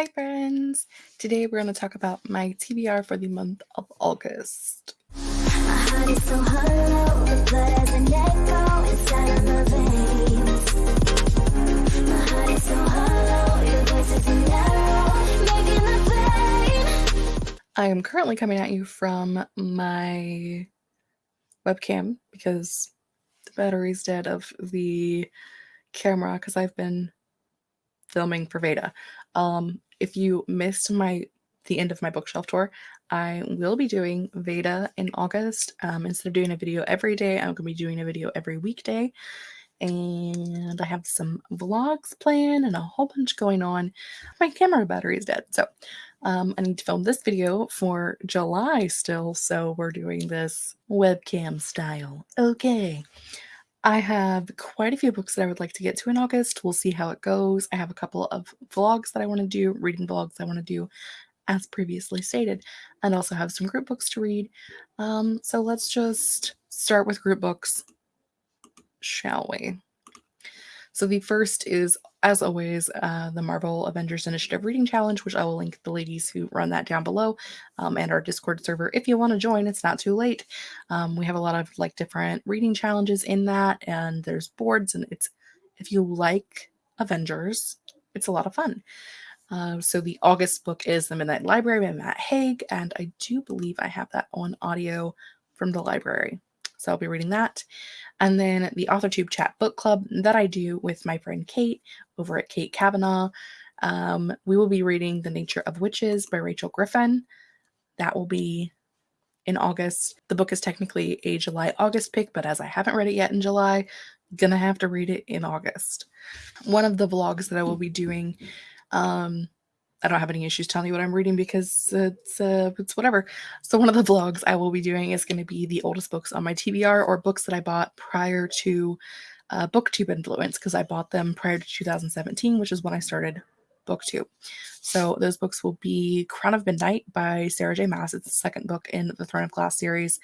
Hi, friends. Today we're going to talk about my TBR for the month of August. I am currently coming at you from my webcam because the battery's dead of the camera because I've been filming for Veda. Um, if you missed my the end of my bookshelf tour, I will be doing Veda in August. Um, instead of doing a video every day, I'm going to be doing a video every weekday. And I have some vlogs planned and a whole bunch going on. My camera battery is dead, so um, I need to film this video for July still, so we're doing this webcam style. Okay. I have quite a few books that I would like to get to in August. We'll see how it goes. I have a couple of vlogs that I want to do, reading vlogs I want to do, as previously stated, and also have some group books to read. Um, so let's just start with group books, shall we? So the first is, as always, uh, the Marvel Avengers Initiative Reading Challenge, which I will link the ladies who run that down below, um, and our Discord server. If you want to join, it's not too late. Um, we have a lot of like different reading challenges in that, and there's boards, and it's if you like Avengers, it's a lot of fun. Uh, so the August book is The Midnight Library by Matt Haig, and I do believe I have that on audio from the library. So I'll be reading that. And then the AuthorTube Chat Book Club that I do with my friend Kate over at Kate Kavanaugh. Um, we will be reading The Nature of Witches by Rachel Griffin. That will be in August. The book is technically a July August pick, but as I haven't read it yet in July, gonna have to read it in August. One of the vlogs that I will be doing um, I don't have any issues telling you what I'm reading because it's uh, it's whatever. So one of the vlogs I will be doing is going to be the oldest books on my TBR or books that I bought prior to uh, BookTube influence because I bought them prior to 2017, which is when I started BookTube. So those books will be Crown of Midnight by Sarah J. Maas. It's the second book in the Throne of Glass series.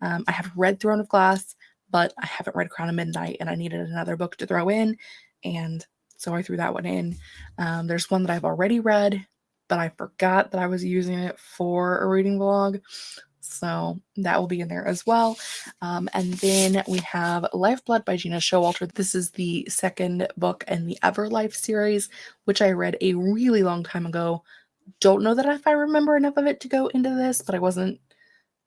Um, I have read Throne of Glass, but I haven't read Crown of Midnight, and I needed another book to throw in, and so I threw that one in. Um, there's one that I've already read, but I forgot that I was using it for a reading vlog. So that will be in there as well. Um, and then we have Lifeblood by Gena Showalter. This is the second book in the Everlife series, which I read a really long time ago. Don't know that if I remember enough of it to go into this, but I wasn't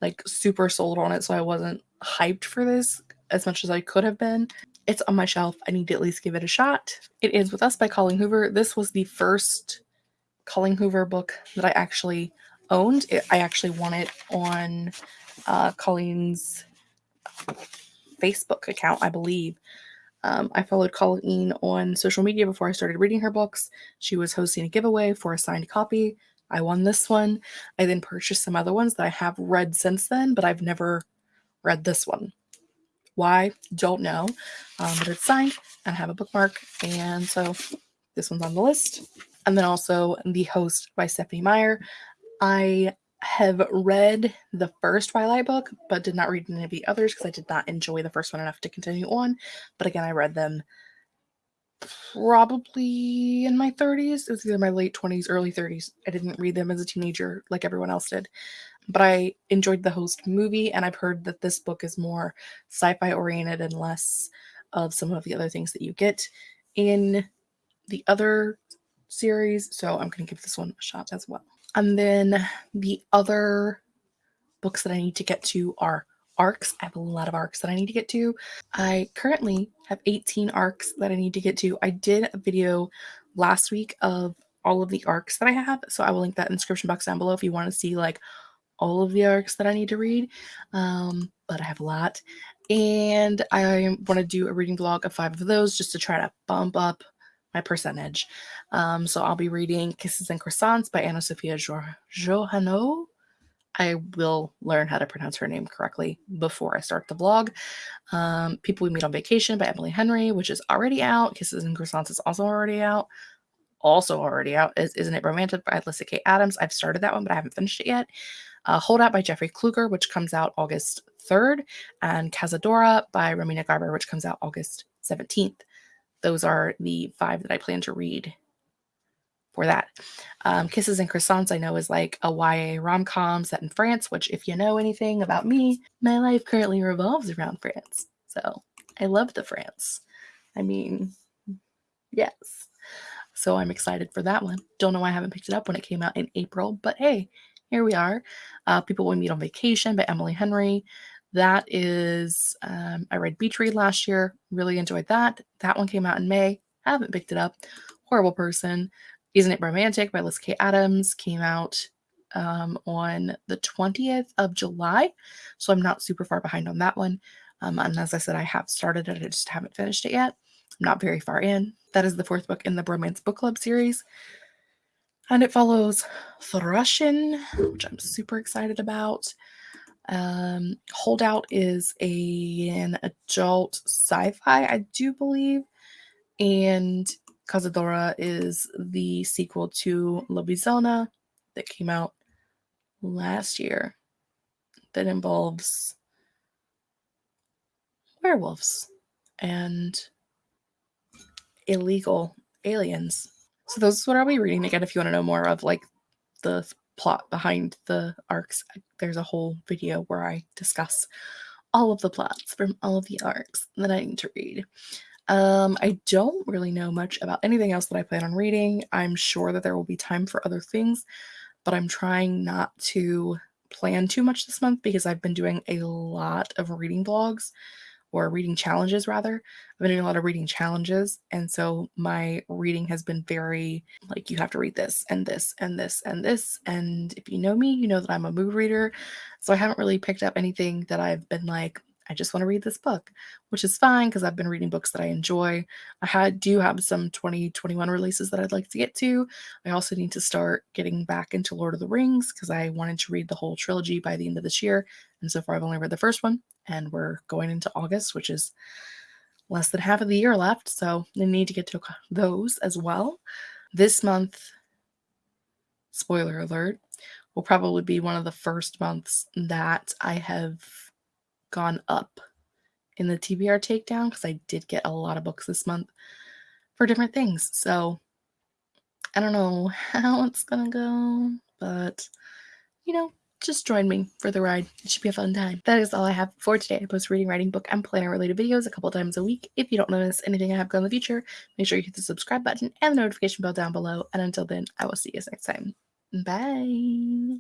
like super sold on it, so I wasn't hyped for this as much as I could have been. It's on my shelf. I need to at least give it a shot. It Ends With Us by Colleen Hoover. This was the first Colleen Hoover book that I actually owned. It, I actually won it on uh, Colleen's Facebook account, I believe. Um, I followed Colleen on social media before I started reading her books. She was hosting a giveaway for a signed copy. I won this one. I then purchased some other ones that I have read since then, but I've never read this one. Why? Don't know. Um, but it's signed and I have a bookmark. And so this one's on the list. And then also The Host by Stephenie Meyer. I have read the first Twilight book, but did not read any of the others because I did not enjoy the first one enough to continue on. But again, I read them probably in my 30s. It was either my late 20s, early 30s. I didn't read them as a teenager like everyone else did but I enjoyed the host movie, and I've heard that this book is more sci fi oriented and less of some of the other things that you get in the other series. So I'm going to give this one a shot as well. And then the other books that I need to get to are arcs. I have a lot of arcs that I need to get to. I currently have 18 arcs that I need to get to. I did a video last week of all of the arcs that I have. So I will link that in the description box down below if you want to see like all of the arcs that I need to read, um, but I have a lot. And I want to do a reading vlog of five of those just to try to bump up my percentage. Um, so I'll be reading Kisses and Croissants by Anna Sophia Jouhanneau. I will learn how to pronounce her name correctly before I start the vlog. Um, People We Meet on Vacation by Emily Henry, which is already out. Kisses and Croissants is also already out. Also already out is Isn't It Romantic by Alyssa K. Adams. I've started that one, but I haven't finished it yet uh, Holdout by Jeffrey Kluger, which comes out August 3rd, and Cazadora by Romina Garber, which comes out August 17th. Those are the five that I plan to read for that. Um, Kisses and Croissants, I know, is like a YA rom com set in France, which, if you know anything about me, my life currently revolves around France. So I love the France. I mean, yes. So I'm excited for that one. Don't know why I haven't picked it up when it came out in April, but hey, here we are. Uh, People We Meet on Vacation by Emily Henry. That is, um, I read Beach Read last year, really enjoyed that. That one came out in May. Haven't picked it up. Horrible Person. Isn't It Romantic by Liz K. Adams came out um, on the 20th of July. So I'm not super far behind on that one. Um, and as I said, I have started it, I just haven't finished it yet. I'm not very far in. That is the fourth book in the Bromance Book Club series. And it follows the Russian, which I'm super excited about. Um, Holdout is a, an adult sci-fi, I do believe, and Cazadora is the sequel to Lobizona that came out last year that involves werewolves and illegal aliens. So those is what I'll be reading. Again, if you want to know more of like the plot behind the arcs, there's a whole video where I discuss all of the plots from all of the arcs that I need to read. Um, I don't really know much about anything else that I plan on reading. I'm sure that there will be time for other things, but I'm trying not to plan too much this month because I've been doing a lot of reading vlogs or reading challenges rather. I've been doing a lot of reading challenges. And so my reading has been very like, you have to read this and this and this and this. And if you know me, you know that I'm a mood reader. So I haven't really picked up anything that I've been like, I just want to read this book, which is fine because I've been reading books that I enjoy. I had do have some 2021 releases that I'd like to get to. I also need to start getting back into Lord of the Rings because I wanted to read the whole trilogy by the end of this year. And so far I've only read the first one and we're going into August, which is less than half of the year left. So I need to get to those as well. This month, spoiler alert, will probably be one of the first months that I have gone up in the TBR takedown because I did get a lot of books this month for different things. So I don't know how it's gonna go, but you know, just join me for the ride. It should be a fun time. That is all I have for today. I post reading, writing, book, and planner related videos a couple times a week. If you don't notice anything I have going in the future, make sure you hit the subscribe button and the notification bell down below. And until then, I will see you next time. Bye.